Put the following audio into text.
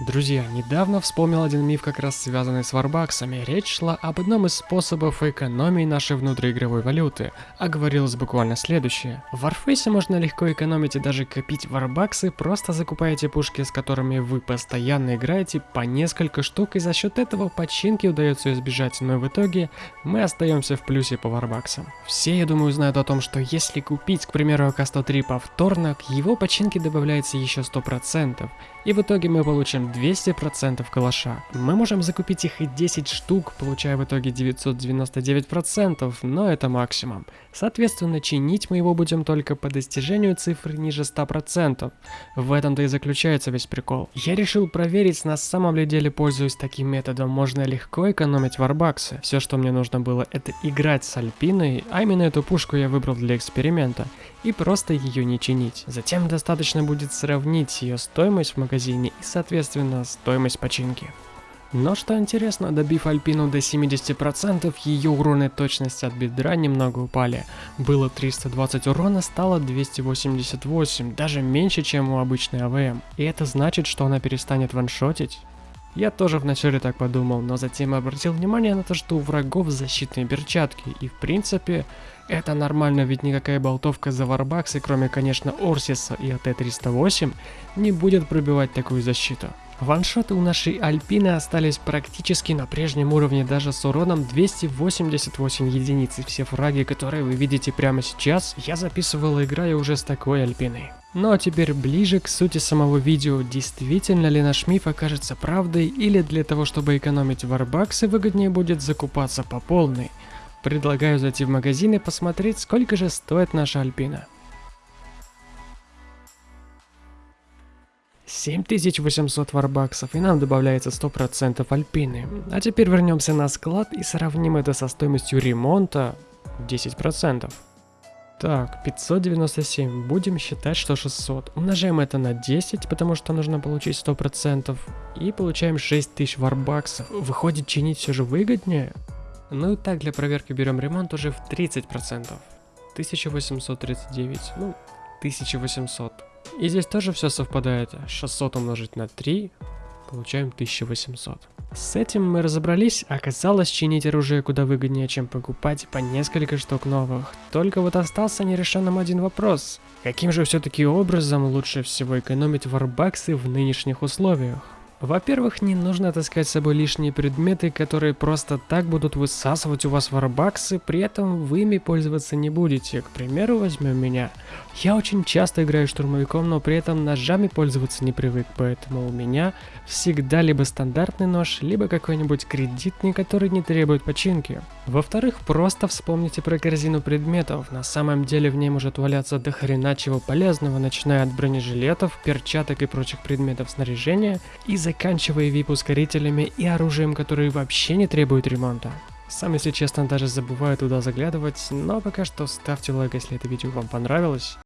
Друзья, недавно вспомнил один миф, как раз связанный с варбаксами. Речь шла об одном из способов экономии нашей внутриигровой валюты, а говорилось буквально следующее. В Warface можно легко экономить и даже копить варбаксы, просто закупая те пушки, с которыми вы постоянно играете, по несколько штук, и за счет этого починки удается избежать, но в итоге мы остаемся в плюсе по варбаксам. Все, я думаю, знают о том, что если купить, к примеру, АК-103 повторно, к его починке добавляется еще 100%, и в итоге мы получим 200% калаша. Мы можем закупить их и 10 штук, получая в итоге 999%, но это максимум. Соответственно, чинить мы его будем только по достижению цифры ниже 100%. В этом-то и заключается весь прикол. Я решил проверить, на самом ли деле пользуясь таким методом, можно легко экономить варбаксы. Все, что мне нужно было, это играть с Альпиной, а именно эту пушку я выбрал для эксперимента, и просто ее не чинить. Затем достаточно будет сравнить ее стоимость в магазине и, соответственно, стоимость починки. Но что интересно, добив Альпину до 70%, ее урон и точность от бедра немного упали. Было 320 урона, стало 288, даже меньше, чем у обычной АВМ. И это значит, что она перестанет ваншотить? Я тоже вначале так подумал, но затем обратил внимание на то, что у врагов защитные перчатки, и в принципе это нормально, ведь никакая болтовка за варбаксы, кроме конечно Орсиса и АТ-308, не будет пробивать такую защиту. Ваншоты у нашей Альпины остались практически на прежнем уровне даже с уроном 288 единиц, и все фраги, которые вы видите прямо сейчас, я записывал играя уже с такой Альпиной. Ну а теперь ближе к сути самого видео, действительно ли наш миф окажется правдой или для того чтобы экономить варбаксы выгоднее будет закупаться по полной. Предлагаю зайти в магазин и посмотреть сколько же стоит наша Альпина. 7800 варбаксов и нам добавляется 100% альпины. А теперь вернемся на склад и сравним это со стоимостью ремонта 10%. Так, 597. Будем считать, что 600. Умножаем это на 10, потому что нужно получить 100%. И получаем 6000 варбаксов. Выходит, чинить все же выгоднее? Ну и так, для проверки берем ремонт уже в 30%. 1839. Ну, 1800. И здесь тоже все совпадает. 600 умножить на 3, получаем 1800. С этим мы разобрались, оказалось чинить оружие куда выгоднее, чем покупать по несколько штук новых. Только вот остался нерешенным один вопрос. Каким же все-таки образом лучше всего экономить варбаксы в нынешних условиях? Во-первых, не нужно таскать с собой лишние предметы, которые просто так будут высасывать у вас варбаксы, при этом вы ими пользоваться не будете. К примеру, возьмем меня. Я очень часто играю штурмовиком, но при этом ножами пользоваться не привык, поэтому у меня всегда либо стандартный нож, либо какой-нибудь кредитный, который не требует починки. Во-вторых, просто вспомните про корзину предметов. На самом деле в ней может валяться до хрена чего полезного, начиная от бронежилетов, перчаток и прочих предметов снаряжения, и заканчивая VIP-ускорителями и оружием, которые вообще не требуют ремонта. Сам, если честно, даже забываю туда заглядывать, но пока что ставьте лайк, если это видео вам понравилось.